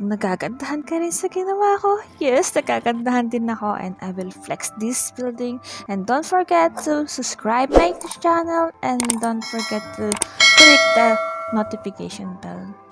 nagagandahan ka rin sa ginawa ko, yes, nagagandahan din ako and I will flex this building. And don't forget to subscribe my channel and don't forget to click the notification bell.